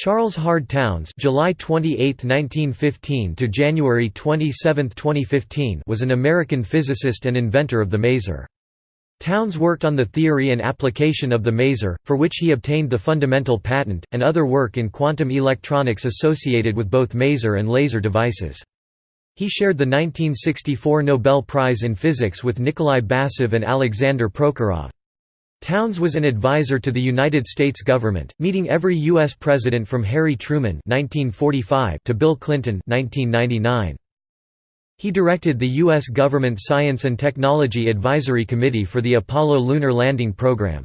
Charles Hard Townes July 28, 1915 to January 27, 2015 was an American physicist and inventor of the maser. Townes worked on the theory and application of the maser, for which he obtained the fundamental patent, and other work in quantum electronics associated with both maser and laser devices. He shared the 1964 Nobel Prize in Physics with Nikolai Basov and Alexander Prokhorov. Townes was an advisor to the United States government, meeting every U.S. president from Harry Truman 1945 to Bill Clinton 1999. He directed the U.S. Government Science and Technology Advisory Committee for the Apollo Lunar Landing Program.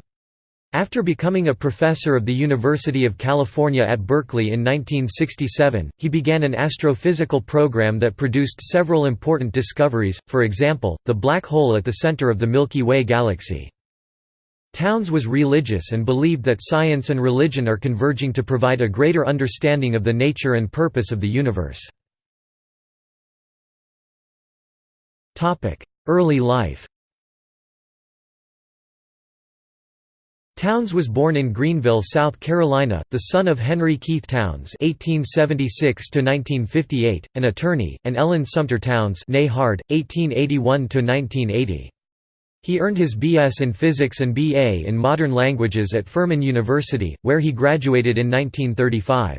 After becoming a professor of the University of California at Berkeley in 1967, he began an astrophysical program that produced several important discoveries, for example, the black hole at the center of the Milky Way galaxy. Townes was religious and believed that science and religion are converging to provide a greater understanding of the nature and purpose of the universe. Early life Townes was born in Greenville, South Carolina, the son of Henry Keith Townes (1876–1958), an attorney, and Ellen Sumter Townes (née Hard, 1881–1980). He earned his B.S. in Physics and B.A. in Modern Languages at Furman University, where he graduated in 1935.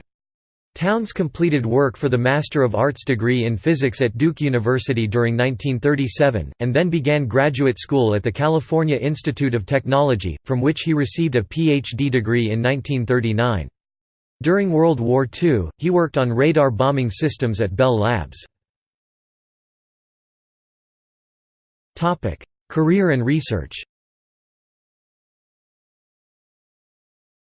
Townes completed work for the Master of Arts degree in Physics at Duke University during 1937, and then began graduate school at the California Institute of Technology, from which he received a Ph.D. degree in 1939. During World War II, he worked on radar bombing systems at Bell Labs. Career and research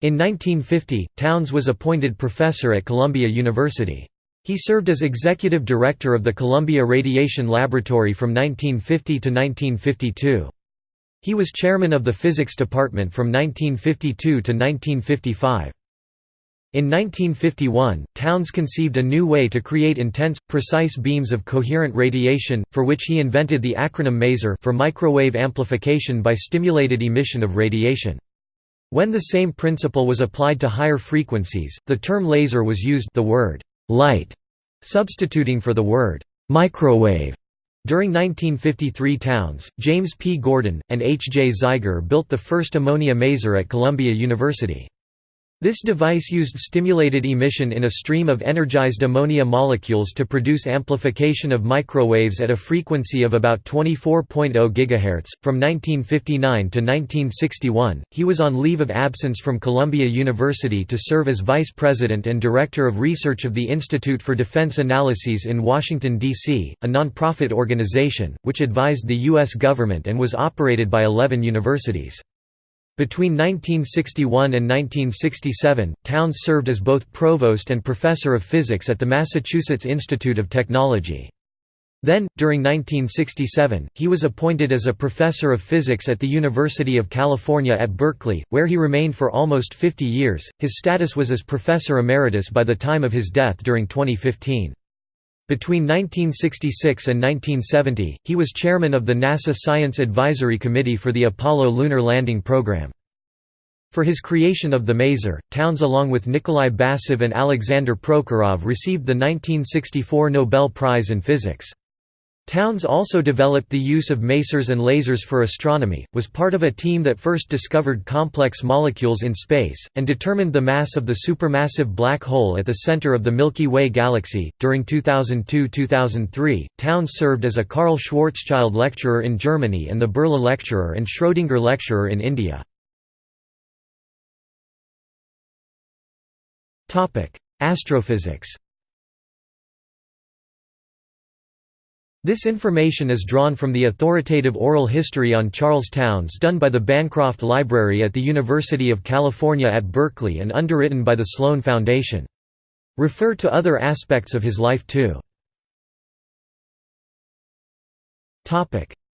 In 1950, Townes was appointed professor at Columbia University. He served as executive director of the Columbia Radiation Laboratory from 1950 to 1952. He was chairman of the physics department from 1952 to 1955. In 1951, Townes conceived a new way to create intense, precise beams of coherent radiation, for which he invented the acronym MASER for microwave amplification by stimulated emission of radiation. When the same principle was applied to higher frequencies, the term laser was used the word «light» substituting for the word «microwave». During 1953 Townes, James P. Gordon, and H. J. Zeiger built the first ammonia maser at Columbia University. This device used stimulated emission in a stream of energized ammonia molecules to produce amplification of microwaves at a frequency of about 24.0 GHz. From 1959 to 1961, he was on leave of absence from Columbia University to serve as vice president and director of research of the Institute for Defense Analyses in Washington, D.C., a nonprofit organization, which advised the U.S. government and was operated by 11 universities. Between 1961 and 1967, Townes served as both provost and professor of physics at the Massachusetts Institute of Technology. Then, during 1967, he was appointed as a professor of physics at the University of California at Berkeley, where he remained for almost 50 years. His status was as professor emeritus by the time of his death during 2015. Between 1966 and 1970, he was chairman of the NASA Science Advisory Committee for the Apollo Lunar Landing Program. For his creation of the maser, Townes along with Nikolai Basov and Alexander Prokhorov received the 1964 Nobel Prize in Physics. Townes also developed the use of masers and lasers for astronomy, was part of a team that first discovered complex molecules in space, and determined the mass of the supermassive black hole at the center of the Milky Way galaxy. During 2002 2003, Townes served as a Karl Schwarzschild Lecturer in Germany and the Birla Lecturer and Schrödinger Lecturer in India. Astrophysics This information is drawn from the authoritative oral history on Charles Townes done by the Bancroft Library at the University of California at Berkeley and underwritten by the Sloan Foundation. Refer to other aspects of his life too.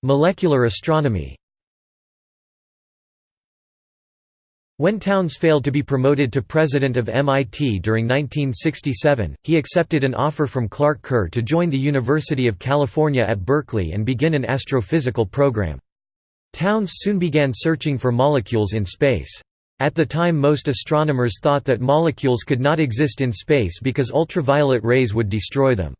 Molecular astronomy When Townes failed to be promoted to president of MIT during 1967, he accepted an offer from Clark Kerr to join the University of California at Berkeley and begin an astrophysical program. Townes soon began searching for molecules in space. At the time most astronomers thought that molecules could not exist in space because ultraviolet rays would destroy them.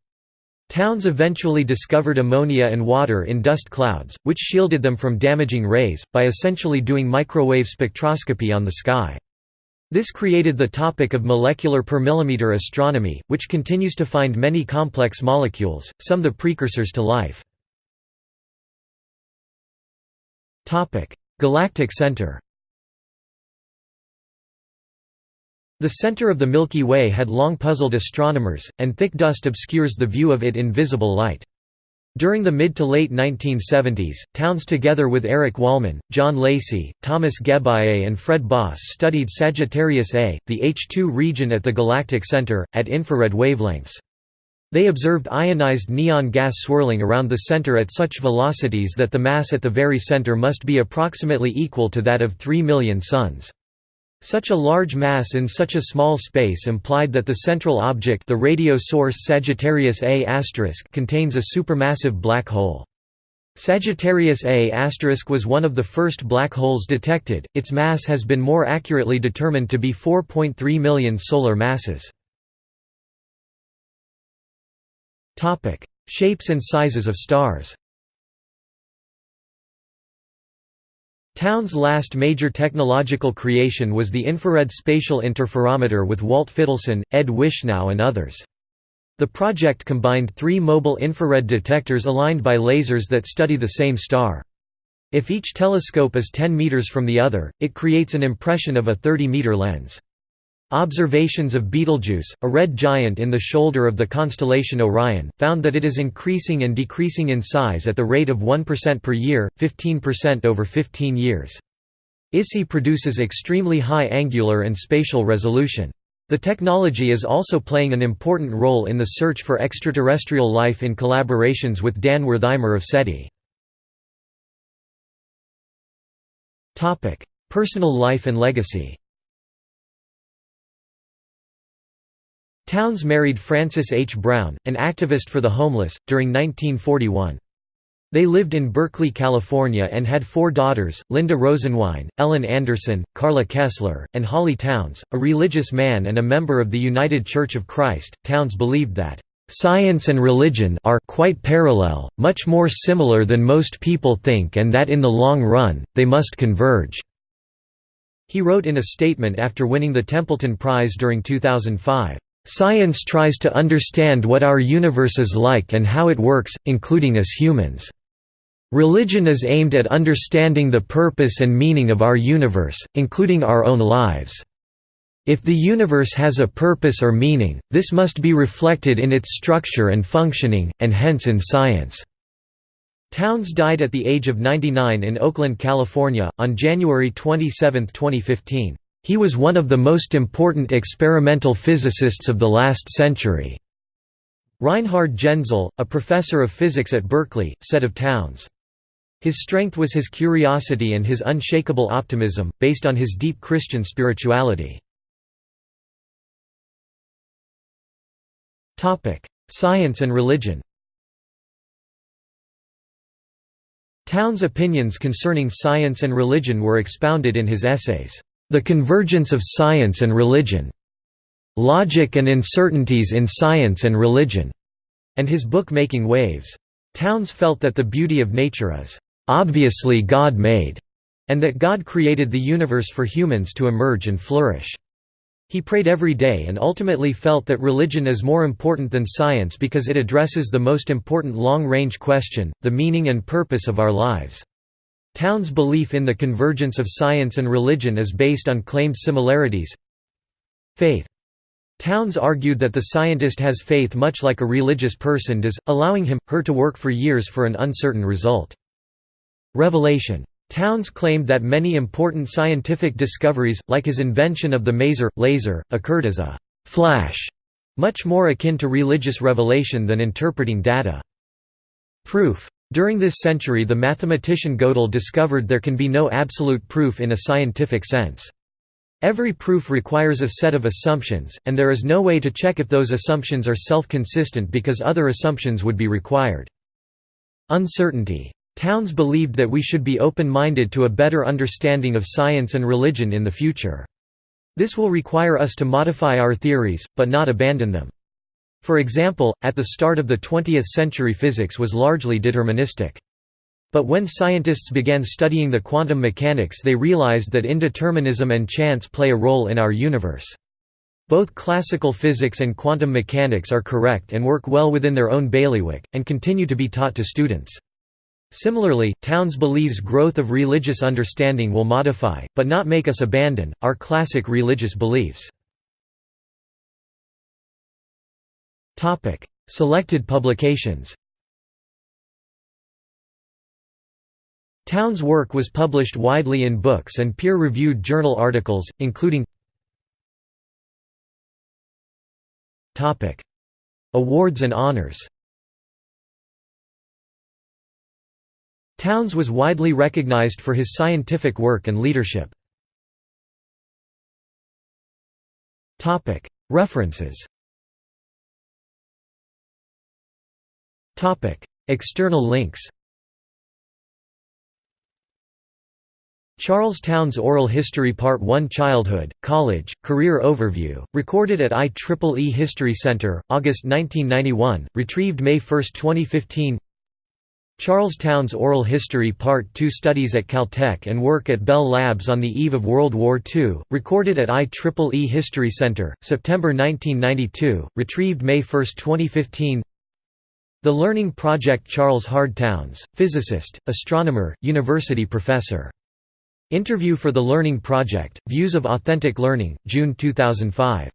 Townes eventually discovered ammonia and water in dust clouds, which shielded them from damaging rays, by essentially doing microwave spectroscopy on the sky. This created the topic of molecular per millimeter astronomy, which continues to find many complex molecules, some the precursors to life. Galactic center The center of the Milky Way had long puzzled astronomers, and thick dust obscures the view of it in visible light. During the mid to late 1970s, Townes together with Eric Wollman, John Lacy, Thomas Geballe and Fred Baas studied Sagittarius A, the H2 region at the galactic center, at infrared wavelengths. They observed ionized neon gas swirling around the center at such velocities that the mass at the very center must be approximately equal to that of 3 million suns. Such a large mass in such a small space implied that the central object the radio source Sagittarius A** contains a supermassive black hole. Sagittarius A** was one of the first black holes detected, its mass has been more accurately determined to be 4.3 million solar masses. Shapes and sizes of stars Townes' last major technological creation was the infrared spatial interferometer with Walt Fitelson, Ed Wishnow and others. The project combined three mobile infrared detectors aligned by lasers that study the same star. If each telescope is 10 meters from the other, it creates an impression of a 30-meter lens. Observations of Betelgeuse, a red giant in the shoulder of the constellation Orion, found that it is increasing and decreasing in size at the rate of 1% per year, 15% over 15 years. ISI produces extremely high angular and spatial resolution. The technology is also playing an important role in the search for extraterrestrial life in collaborations with Dan Werthimer of SETI. Personal life and legacy Townes married Frances H. Brown, an activist for the homeless, during 1941. They lived in Berkeley, California and had four daughters, Linda Rosenwein, Ellen Anderson, Carla Kessler, and Holly Townes, a religious man and a member of the United Church of Christ. Townes believed that, "...science and religion are quite parallel, much more similar than most people think and that in the long run, they must converge." He wrote in a statement after winning the Templeton Prize during 2005. Science tries to understand what our universe is like and how it works, including us humans. Religion is aimed at understanding the purpose and meaning of our universe, including our own lives. If the universe has a purpose or meaning, this must be reflected in its structure and functioning, and hence in science." Townes died at the age of 99 in Oakland, California, on January 27, 2015. He was one of the most important experimental physicists of the last century. Reinhard Genzel, a professor of physics at Berkeley, said of Townes, His strength was his curiosity and his unshakable optimism, based on his deep Christian spirituality. Science and religion Townes' opinions concerning science and religion were expounded in his essays. The Convergence of Science and Religion. Logic and Uncertainties in Science and Religion, and his book Making Waves. Townes felt that the beauty of nature is obviously God made, and that God created the universe for humans to emerge and flourish. He prayed every day and ultimately felt that religion is more important than science because it addresses the most important long-range question, the meaning and purpose of our lives. Townes' belief in the convergence of science and religion is based on claimed similarities. Faith. Townes argued that the scientist has faith much like a religious person does, allowing him, her to work for years for an uncertain result. Revelation. Townes claimed that many important scientific discoveries, like his invention of the maser, laser, occurred as a «flash», much more akin to religious revelation than interpreting data. Proof. During this century the mathematician Gödel discovered there can be no absolute proof in a scientific sense. Every proof requires a set of assumptions, and there is no way to check if those assumptions are self-consistent because other assumptions would be required. Uncertainty. Townes believed that we should be open-minded to a better understanding of science and religion in the future. This will require us to modify our theories, but not abandon them. For example, at the start of the 20th century physics was largely deterministic. But when scientists began studying the quantum mechanics they realized that indeterminism and chance play a role in our universe. Both classical physics and quantum mechanics are correct and work well within their own bailiwick, and continue to be taught to students. Similarly, Townes believes growth of religious understanding will modify, but not make us abandon, our classic religious beliefs. Selected publications Townes' work was published widely in books and peer-reviewed journal articles, including Awards and honors Townes was widely recognized for his scientific work and leadership. References External links Charles Townes's Oral History Part 1 Childhood, College, Career Overview, recorded at IEEE History Center, August 1991, retrieved May 1, 2015 Charles Townes's Oral History Part 2 Studies at Caltech and work at Bell Labs on the eve of World War II, recorded at IEEE History Center, September 1992, retrieved May 1, 2015 The Learning Project Charles Hard Townes, physicist, astronomer, university professor. Interview for The Learning Project, Views of Authentic Learning, June 2005